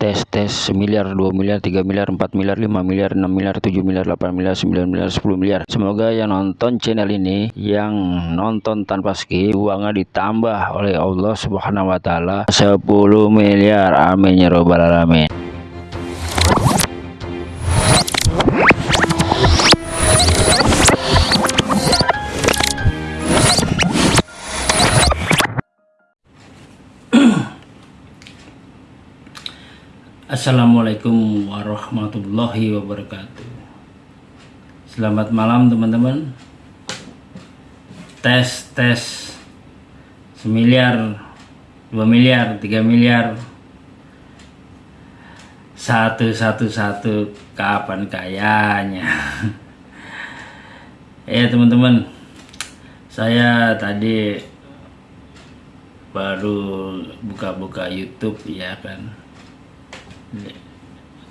tes tes semiliar 2 miliar 3 miliar 4 miliar 5 miliar 6 miliar 7 miliar 8 miliar 9 miliar 10 miliar. Semoga yang nonton channel ini yang nonton tanpa skip uangnya ditambah oleh Allah subhanahu wa ta'ala. 10 miliar. Amin ya robbal alamin Assalamualaikum warahmatullahi wabarakatuh. Selamat malam teman-teman. Tes tes. Semiliar Dua miliar Tiga miliar. Satu satu satu. Kapan kayanya? Ya teman-teman. Saya tadi Baru buka-buka Youtube ya kan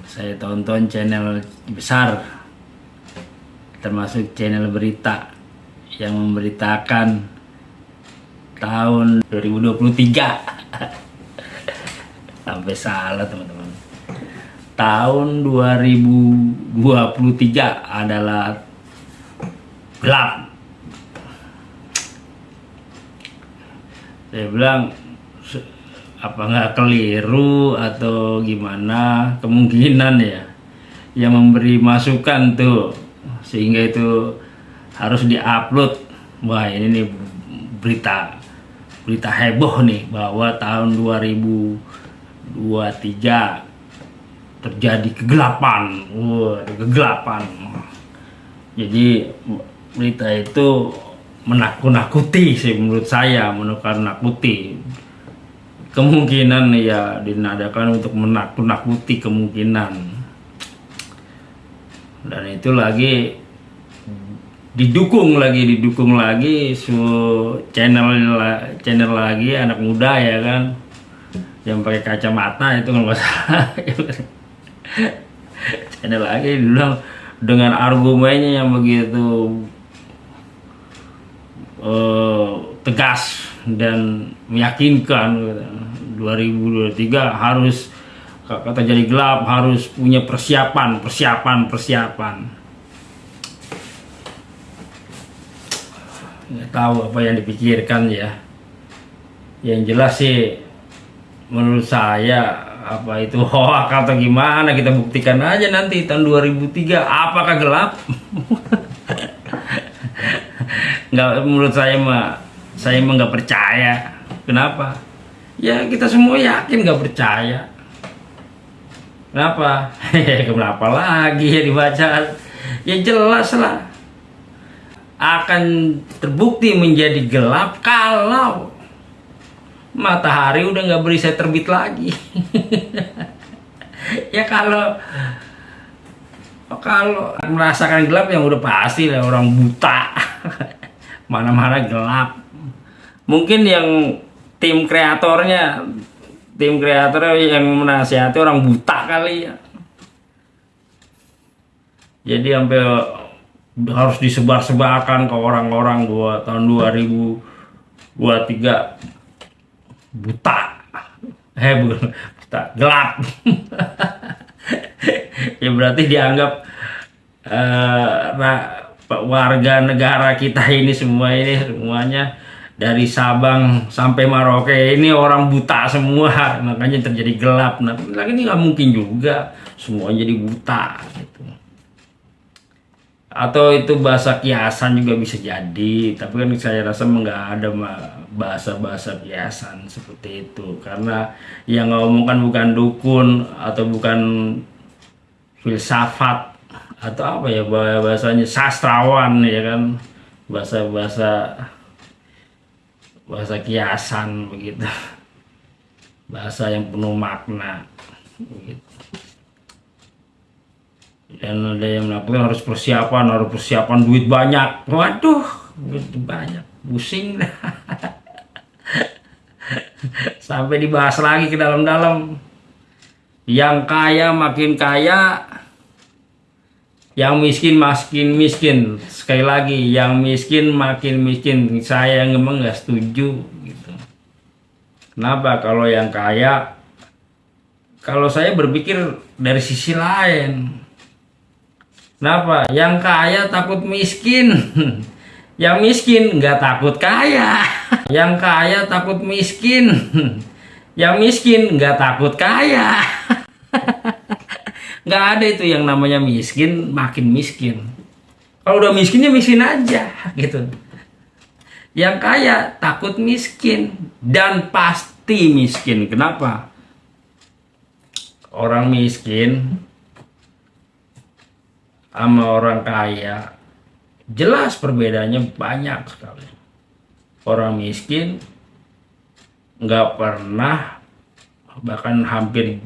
saya tonton channel besar termasuk channel berita yang memberitakan tahun 2023 sampai salah teman-teman. Tahun 2023 adalah gelap. Saya bilang apa nggak keliru atau gimana kemungkinan ya yang memberi masukan tuh sehingga itu harus diupload. Wah ini nih berita berita heboh nih bahwa tahun 2023 terjadi kegelapan. Wah kegelapan. Jadi berita itu menakut-nakuti sih menurut saya menakut-nakuti kemungkinan ya dinadakan untuk menakut-nakuti kemungkinan. Dan itu lagi didukung lagi didukung lagi su channel channel lagi anak muda ya kan. Yang pakai kacamata itu nggak salah. Channel lagi bilang dengan argumennya yang begitu uh, tegas dan meyakinkan 2023 harus kata jadi gelap harus punya persiapan persiapan persiapan. Nggak tahu apa yang dipikirkan ya. Yang jelas sih menurut saya apa itu hoak atau gimana kita buktikan aja nanti tahun 2003 apakah gelap? Nggak menurut saya mah saya emang nggak percaya. Kenapa? Ya kita semua yakin nggak percaya. Kenapa? Kenapa lagi ya dibaca? Ya jelas lah. Akan terbukti menjadi gelap kalau matahari udah nggak berisai terbit lagi. Ya kalau kalau merasakan gelap yang udah pasti lah orang buta. Mana-mana gelap mungkin yang tim kreatornya tim kreator yang menasihati orang buta kali ya. Jadi sampai harus disebar-sebarkan ke orang-orang dua tahun 2023 buta. Bukan buta. Gelap. Ya berarti dianggap uh, warga negara kita ini semua ini semuanya dari Sabang sampai Maroke ini orang buta semua. Makanya terjadi gelap. Nah lagi ini nggak mungkin juga. Semua jadi buta gitu. Atau itu bahasa kiasan juga bisa jadi. Tapi kan saya rasa nggak ada bahasa-bahasa kiasan seperti itu. Karena yang ngomongkan bukan dukun atau bukan filsafat atau apa ya bahasanya sastrawan ya kan? Bahasa-bahasa bahasa kiasan begitu. Bahasa yang penuh makna. Begitu dan ada yang melakukan harus persiapan harus persiapan duit banyak. Waduh duit banyak. Pusing sampai dibahas lagi ke dalam-dalam. Yang kaya makin kaya yang miskin makin miskin. Sekali lagi yang miskin makin miskin. Saya yang emang nggak setuju gitu. Kenapa? Kalau yang kaya kalau saya berpikir dari sisi lain. Kenapa? Yang kaya takut miskin. Yang miskin nggak takut kaya. Yang kaya takut miskin. Yang miskin nggak takut kaya nggak ada itu yang namanya miskin makin miskin. Kalau udah miskinnya miskin aja gitu. Yang kaya takut miskin dan pasti miskin. Kenapa? Orang miskin sama orang kaya jelas perbedaannya banyak sekali. Orang miskin nggak pernah bahkan hampir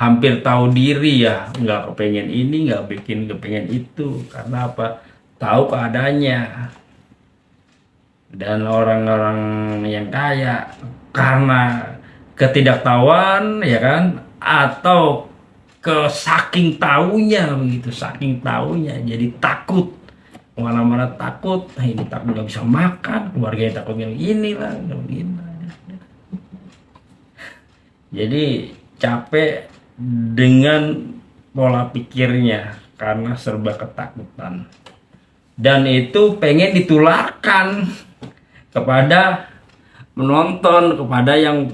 hampir tahu diri ya nggak kepengen ini nggak bikin kepengen itu. Karena apa? Tahu keadaannya. Dan orang-orang yang kaya karena ketidaktahuan ya kan? Atau ke saking tahunya begitu. Saking tahunya jadi takut. Ke mana-mana takut nah ini takut nggak bisa makan. Keluarganya takut yang inilah ini jadi capek dengan pola pikirnya karena serba ketakutan. Dan itu pengen ditularkan kepada menonton kepada yang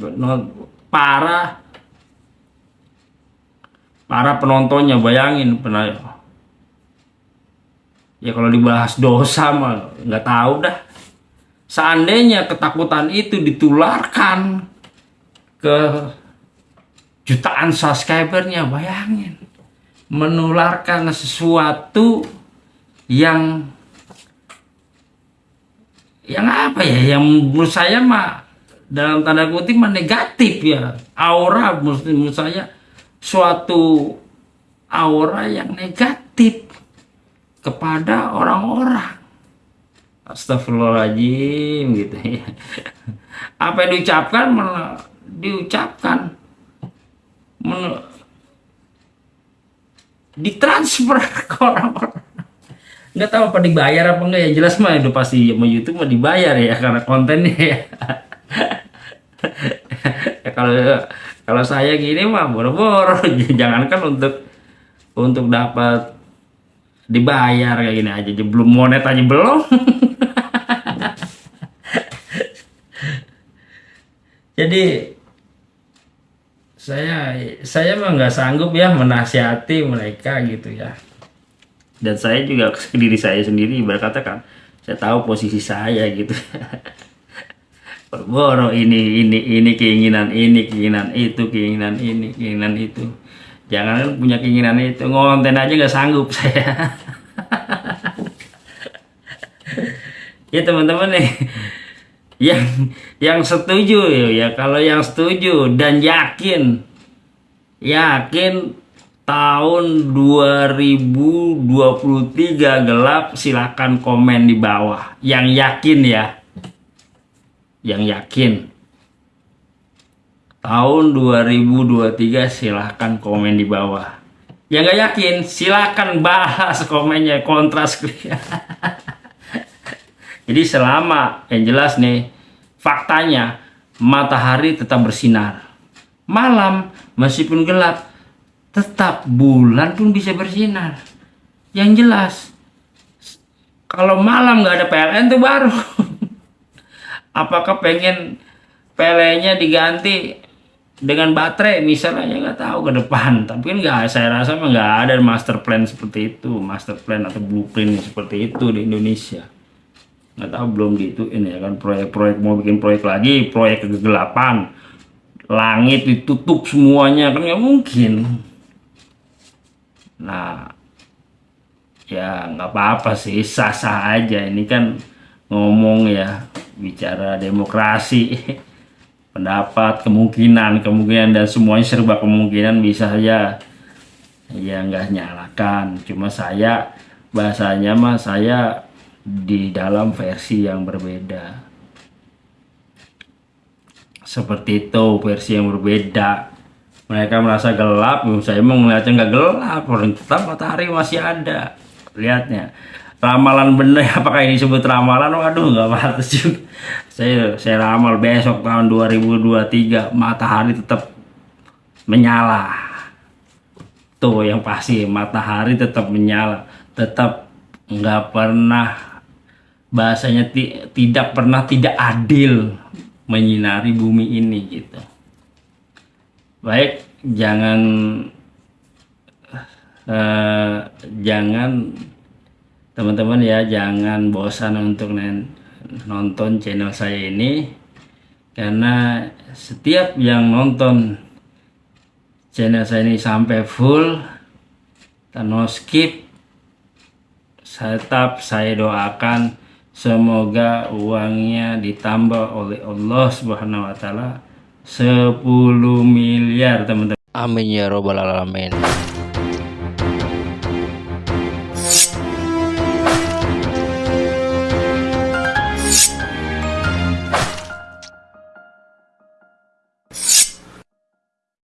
para para penontonnya. Bayangin pernah ya kalau dibahas dosa mah nggak tahu dah. Seandainya ketakutan itu ditularkan ke jutaan subscribernya bayangin menularkan sesuatu yang yang apa ya yang menurut saya mah dalam tanda kutip mah negatif ya aura menurut, saya suatu aura yang negatif kepada orang-orang. Astagfirullahaladzim gitu ya. Apa yang diucapkan diucapkan ditransfer ke orang-orang. Nggak tahu apa dibayar apa enggak ya jelas mah itu pasti sama YouTube mah dibayar ya karena kontennya ya. ya kalau kalau saya gini mah boro-boro jangankan untuk untuk dapat dibayar kayak gini aja belum monet aja belum jadi saya saya mah nggak sanggup ya menasihati mereka gitu ya. Dan saya juga ke diri saya sendiri berkata kan saya tahu posisi saya gitu. Boro ini ini ini keinginan ini keinginan itu keinginan ini keinginan itu. Jangan punya keinginan itu. Ngonten aja nggak sanggup saya. Ya teman-teman nih yang yang setuju ya. Kalau yang setuju dan yakin yakin tahun 2023 gelap silakan komen di bawah. Yang yakin ya. Yang yakin. Tahun 2023 silahkan komen di bawah. Yang gak yakin silahkan bahas komennya kontras jadi selama yang jelas nih faktanya matahari tetap bersinar. Malam meskipun gelap tetap bulan pun bisa bersinar. Yang jelas kalau malam nggak ada PLN tuh baru. Apakah pengen PLN-nya diganti dengan baterai? Misalnya ya nggak tahu ke depan. Tapi kan nggak saya rasa nggak ada master plan seperti itu. Master plan atau blueprint seperti itu di Indonesia nggak tahu belum gitu ini ya kan. Proyek-proyek mau bikin proyek lagi proyek kegelapan. Langit ditutup semuanya kan nggak mungkin. Nah ya nggak apa-apa sih sah-sah aja. Ini kan ngomong ya bicara demokrasi pendapat kemungkinan kemungkinan dan semuanya serba kemungkinan bisa saja ya nggak nyalakan. Cuma saya bahasanya mah saya di dalam versi yang berbeda. Seperti itu versi yang berbeda. Mereka merasa gelap saya mau ngeliatnya nggak gelap. Tetap matahari masih ada. Lihatnya. Ramalan bener apakah ini disebut ramalan? Waduh nggak pantas juga. Saya saya ramal besok tahun 2023 matahari tetap menyala. Tuh yang pasti matahari tetap menyala. Tetap nggak pernah bahasanya ti- tidak pernah tidak adil menyinari bumi ini gitu. Baik jangan eh, jangan teman-teman ya jangan bosan untuk nonton channel saya ini. Karena setiap yang nonton channel saya ini sampai full dan no skip tetap saya doakan semoga uangnya ditambah oleh Allah Subhanahu wa taala 10 miliar teman-teman Amin ya robbal alamin.